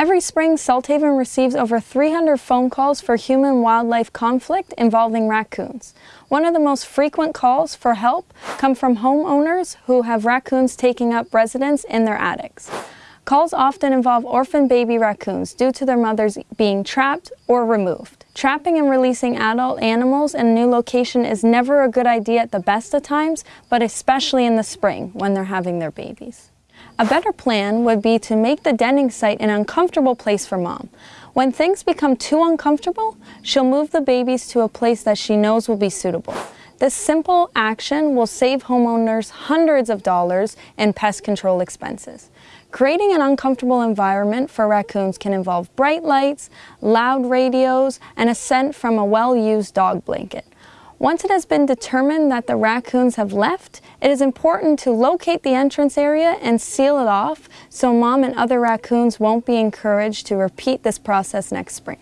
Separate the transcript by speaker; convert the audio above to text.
Speaker 1: Every spring, Salthaven receives over 300 phone calls for human-wildlife conflict involving raccoons. One of the most frequent calls for help come from homeowners who have raccoons taking up residence in their attics. Calls often involve orphan baby raccoons due to their mothers being trapped or removed. Trapping and releasing adult animals in a new location is never a good idea at the best of times, but especially in the spring when they're having their babies. A better plan would be to make the denning site an uncomfortable place for mom. When things become too uncomfortable, she'll move the babies to a place that she knows will be suitable. This simple action will save homeowners hundreds of dollars in pest control expenses. Creating an uncomfortable environment for raccoons can involve bright lights, loud radios, and a scent from a well-used dog blanket. Once it has been determined that the raccoons have left, it is important to locate the entrance area and seal it off so mom and other raccoons won't be encouraged to repeat this process next spring.